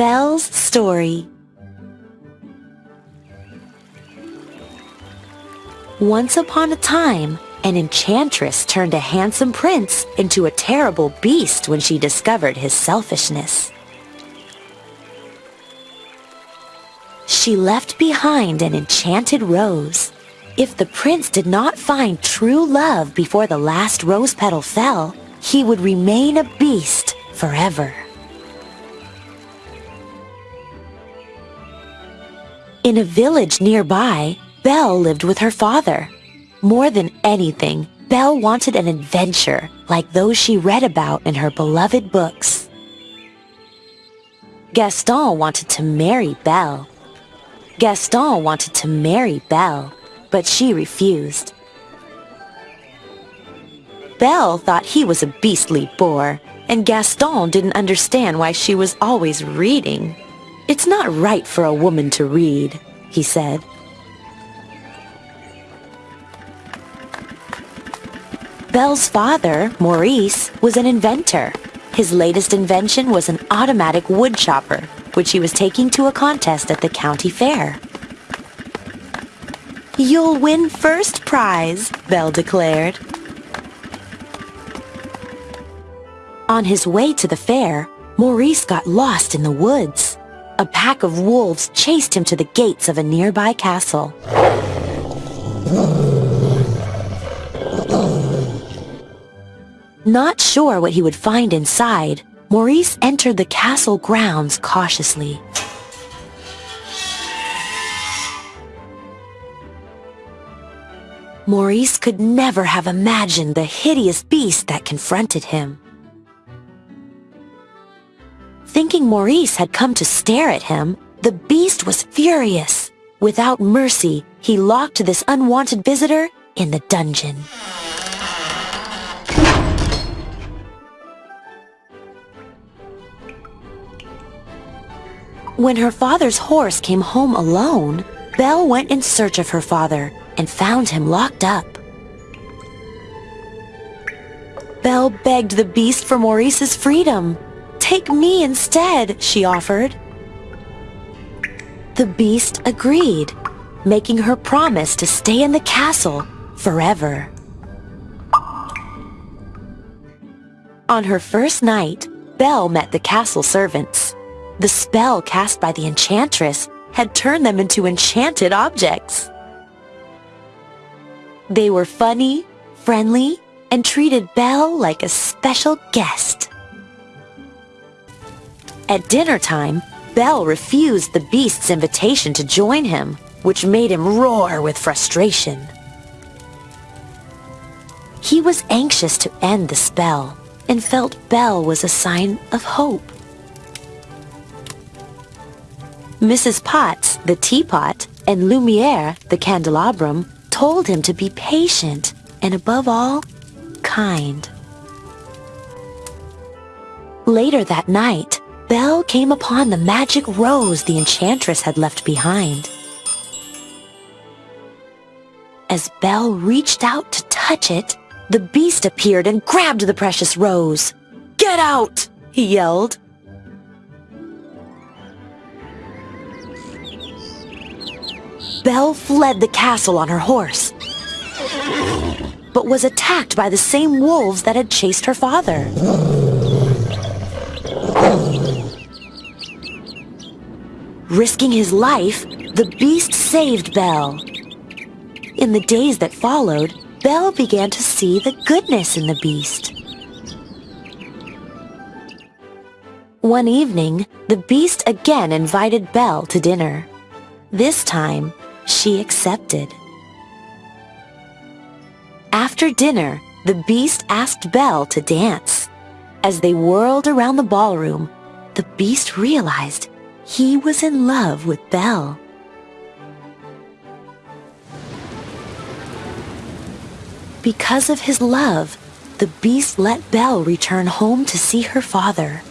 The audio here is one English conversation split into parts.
Belle's Story Once upon a time, an enchantress turned a handsome prince into a terrible beast when she discovered his selfishness. She left behind an enchanted rose. If the prince did not find true love before the last rose petal fell, he would remain a beast forever. In a village nearby, Belle lived with her father. More than anything, Belle wanted an adventure like those she read about in her beloved books. Gaston wanted to marry Belle. Gaston wanted to marry Belle, but she refused. Belle thought he was a beastly bore, and Gaston didn't understand why she was always reading. It's not right for a woman to read, he said. Belle's father, Maurice, was an inventor. His latest invention was an automatic wood chopper, which he was taking to a contest at the county fair. You'll win first prize, Belle declared. On his way to the fair, Maurice got lost in the woods. A pack of wolves chased him to the gates of a nearby castle. Not sure what he would find inside, Maurice entered the castle grounds cautiously. Maurice could never have imagined the hideous beast that confronted him. Thinking Maurice had come to stare at him, the beast was furious. Without mercy, he locked this unwanted visitor in the dungeon. When her father's horse came home alone, Belle went in search of her father and found him locked up. Belle begged the beast for Maurice's freedom. Take me instead, she offered. The beast agreed, making her promise to stay in the castle forever. On her first night, Belle met the castle servants. The spell cast by the enchantress had turned them into enchanted objects. They were funny, friendly, and treated Belle like a special guest. At dinner time, Belle refused the beast's invitation to join him, which made him roar with frustration. He was anxious to end the spell and felt Belle was a sign of hope. Mrs. Potts, the teapot, and Lumiere, the candelabrum, told him to be patient and above all, kind. Later that night, Belle came upon the magic rose the enchantress had left behind. As Belle reached out to touch it, the beast appeared and grabbed the precious rose. Get out! he yelled. Belle fled the castle on her horse, but was attacked by the same wolves that had chased her father. Risking his life, the beast saved Belle. In the days that followed, Belle began to see the goodness in the beast. One evening, the beast again invited Belle to dinner. This time, she accepted. After dinner, the beast asked Belle to dance. As they whirled around the ballroom, the beast realized he was in love with Belle. Because of his love, the beast let Belle return home to see her father.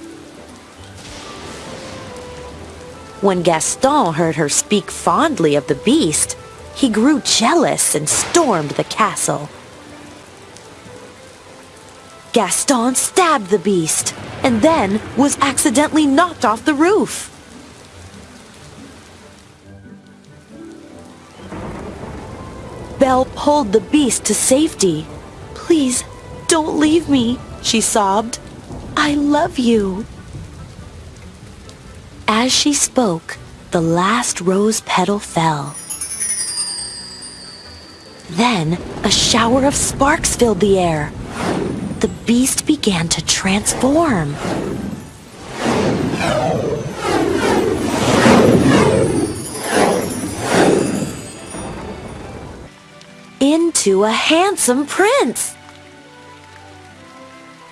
When Gaston heard her speak fondly of the beast, he grew jealous and stormed the castle. Gaston stabbed the beast and then was accidentally knocked off the roof. Pulled the beast to safety. Please, don't leave me, she sobbed. I love you. As she spoke, the last rose petal fell. Then, a shower of sparks filled the air. The beast began to transform. Into a handsome prince.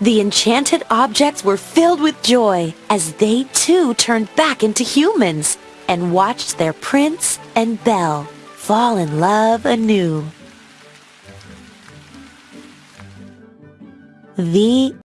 The enchanted objects were filled with joy as they too turned back into humans and watched their prince and Belle fall in love anew. The